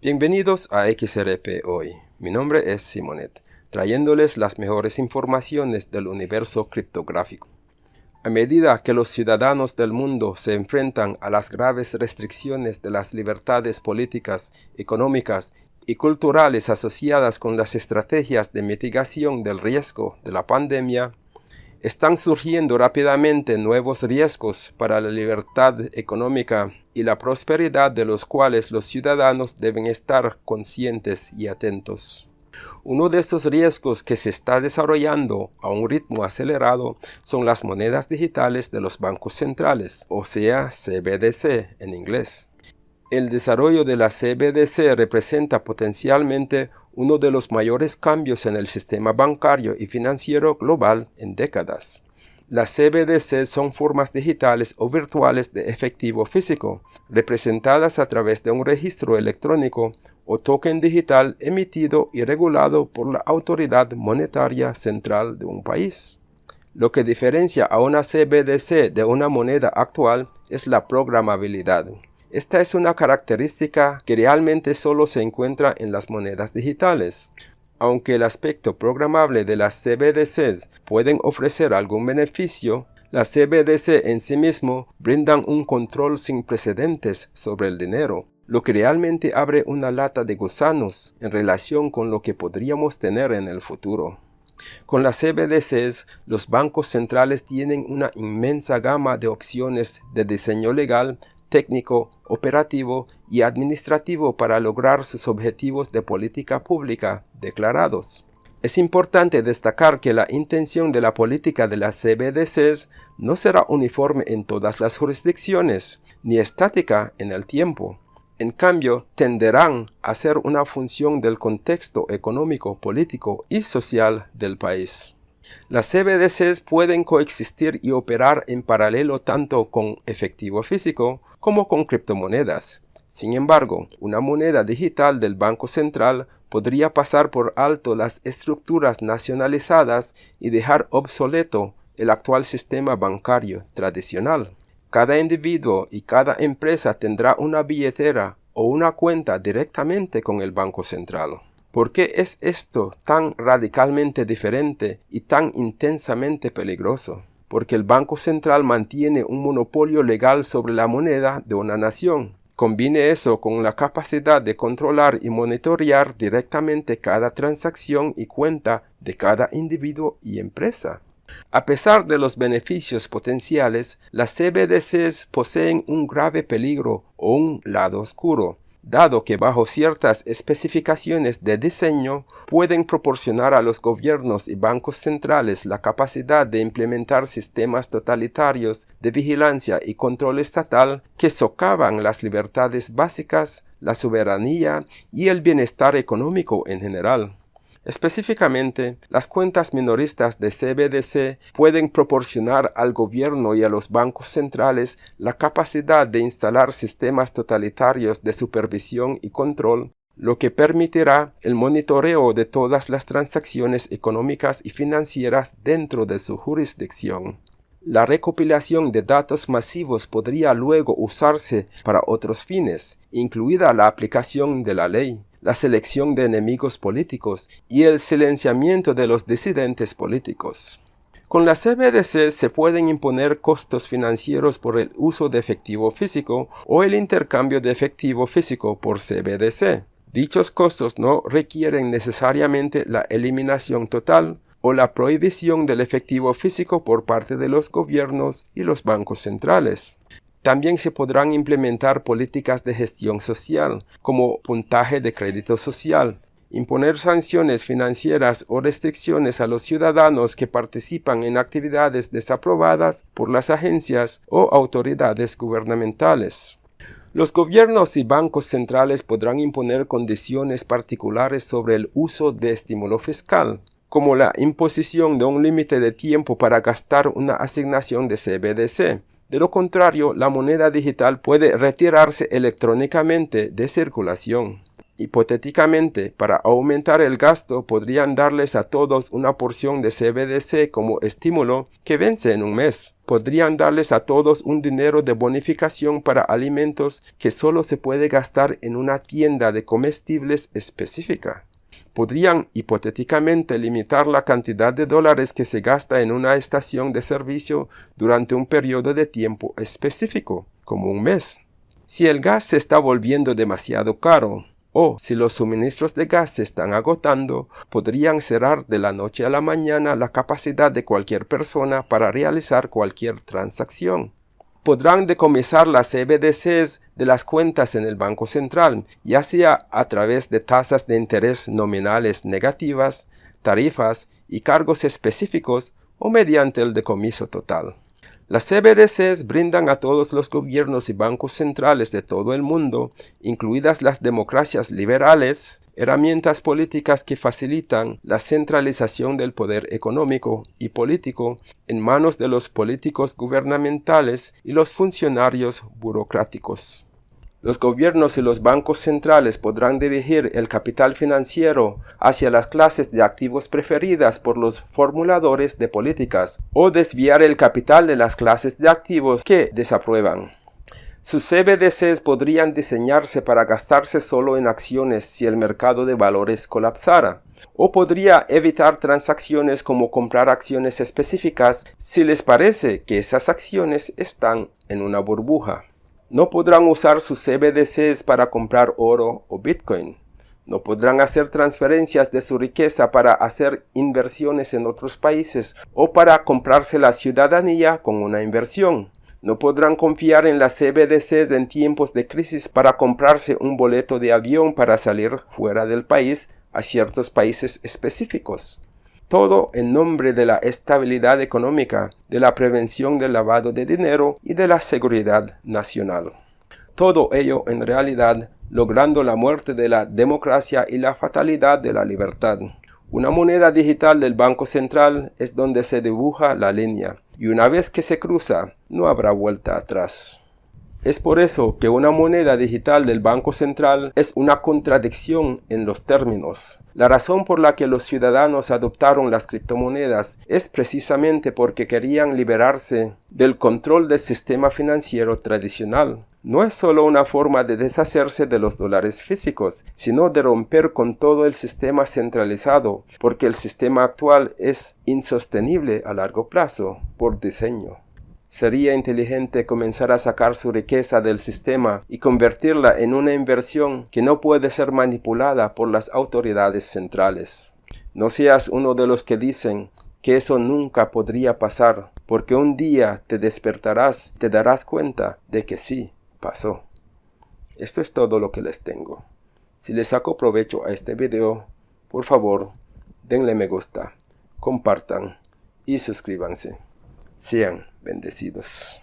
Bienvenidos a XRP Hoy. Mi nombre es Simonet, trayéndoles las mejores informaciones del universo criptográfico. A medida que los ciudadanos del mundo se enfrentan a las graves restricciones de las libertades políticas, económicas y culturales asociadas con las estrategias de mitigación del riesgo de la pandemia, están surgiendo rápidamente nuevos riesgos para la libertad económica y la prosperidad de los cuales los ciudadanos deben estar conscientes y atentos. Uno de estos riesgos que se está desarrollando a un ritmo acelerado son las monedas digitales de los bancos centrales, o sea, CBDC en inglés. El desarrollo de la CBDC representa potencialmente uno de los mayores cambios en el sistema bancario y financiero global en décadas. Las CBDC son formas digitales o virtuales de efectivo físico, representadas a través de un registro electrónico o token digital emitido y regulado por la autoridad monetaria central de un país. Lo que diferencia a una CBDC de una moneda actual es la programabilidad. Esta es una característica que realmente solo se encuentra en las monedas digitales. Aunque el aspecto programable de las CBDCs pueden ofrecer algún beneficio, las CBDC en sí mismo brindan un control sin precedentes sobre el dinero, lo que realmente abre una lata de gusanos en relación con lo que podríamos tener en el futuro. Con las CBDCs, los bancos centrales tienen una inmensa gama de opciones de diseño legal técnico, operativo y administrativo para lograr sus objetivos de política pública declarados. Es importante destacar que la intención de la política de las CBDCs no será uniforme en todas las jurisdicciones, ni estática en el tiempo. En cambio, tenderán a ser una función del contexto económico, político y social del país. Las CBDCs pueden coexistir y operar en paralelo tanto con efectivo físico como con criptomonedas. Sin embargo, una moneda digital del Banco Central podría pasar por alto las estructuras nacionalizadas y dejar obsoleto el actual sistema bancario tradicional. Cada individuo y cada empresa tendrá una billetera o una cuenta directamente con el Banco Central. ¿Por qué es esto tan radicalmente diferente y tan intensamente peligroso? Porque el Banco Central mantiene un monopolio legal sobre la moneda de una nación. Combine eso con la capacidad de controlar y monitorear directamente cada transacción y cuenta de cada individuo y empresa. A pesar de los beneficios potenciales, las CBDCs poseen un grave peligro o un lado oscuro dado que bajo ciertas especificaciones de diseño pueden proporcionar a los gobiernos y bancos centrales la capacidad de implementar sistemas totalitarios de vigilancia y control estatal que socavan las libertades básicas, la soberanía y el bienestar económico en general. Específicamente, las cuentas minoristas de CBDC pueden proporcionar al gobierno y a los bancos centrales la capacidad de instalar sistemas totalitarios de supervisión y control, lo que permitirá el monitoreo de todas las transacciones económicas y financieras dentro de su jurisdicción. La recopilación de datos masivos podría luego usarse para otros fines, incluida la aplicación de la ley la selección de enemigos políticos y el silenciamiento de los disidentes políticos. Con la CBDC se pueden imponer costos financieros por el uso de efectivo físico o el intercambio de efectivo físico por CBDC. Dichos costos no requieren necesariamente la eliminación total o la prohibición del efectivo físico por parte de los gobiernos y los bancos centrales. También se podrán implementar políticas de gestión social, como puntaje de crédito social, imponer sanciones financieras o restricciones a los ciudadanos que participan en actividades desaprobadas por las agencias o autoridades gubernamentales. Los gobiernos y bancos centrales podrán imponer condiciones particulares sobre el uso de estímulo fiscal, como la imposición de un límite de tiempo para gastar una asignación de CBDC, de lo contrario, la moneda digital puede retirarse electrónicamente de circulación. Hipotéticamente, para aumentar el gasto, podrían darles a todos una porción de CBDC como estímulo que vence en un mes. Podrían darles a todos un dinero de bonificación para alimentos que solo se puede gastar en una tienda de comestibles específica. Podrían hipotéticamente limitar la cantidad de dólares que se gasta en una estación de servicio durante un periodo de tiempo específico, como un mes. Si el gas se está volviendo demasiado caro, o si los suministros de gas se están agotando, podrían cerrar de la noche a la mañana la capacidad de cualquier persona para realizar cualquier transacción. Podrán decomisar las CBDCs de las cuentas en el Banco Central, ya sea a través de tasas de interés nominales negativas, tarifas y cargos específicos o mediante el decomiso total. Las CBDCs brindan a todos los gobiernos y bancos centrales de todo el mundo, incluidas las democracias liberales, herramientas políticas que facilitan la centralización del poder económico y político en manos de los políticos gubernamentales y los funcionarios burocráticos. Los gobiernos y los bancos centrales podrán dirigir el capital financiero hacia las clases de activos preferidas por los formuladores de políticas o desviar el capital de las clases de activos que desaprueban. Sus CBDCs podrían diseñarse para gastarse solo en acciones si el mercado de valores colapsara, o podría evitar transacciones como comprar acciones específicas si les parece que esas acciones están en una burbuja. No podrán usar sus CBDCs para comprar oro o Bitcoin. No podrán hacer transferencias de su riqueza para hacer inversiones en otros países o para comprarse la ciudadanía con una inversión. No podrán confiar en las CBDCs en tiempos de crisis para comprarse un boleto de avión para salir fuera del país a ciertos países específicos todo en nombre de la estabilidad económica, de la prevención del lavado de dinero y de la seguridad nacional. Todo ello en realidad logrando la muerte de la democracia y la fatalidad de la libertad. Una moneda digital del Banco Central es donde se dibuja la línea, y una vez que se cruza, no habrá vuelta atrás. Es por eso que una moneda digital del Banco Central es una contradicción en los términos. La razón por la que los ciudadanos adoptaron las criptomonedas es precisamente porque querían liberarse del control del sistema financiero tradicional. No es solo una forma de deshacerse de los dólares físicos, sino de romper con todo el sistema centralizado, porque el sistema actual es insostenible a largo plazo por diseño. Sería inteligente comenzar a sacar su riqueza del sistema y convertirla en una inversión que no puede ser manipulada por las autoridades centrales. No seas uno de los que dicen que eso nunca podría pasar, porque un día te despertarás, te darás cuenta de que sí, pasó. Esto es todo lo que les tengo. Si les saco provecho a este video, por favor, denle me gusta, compartan y suscríbanse. Sean bendecidos.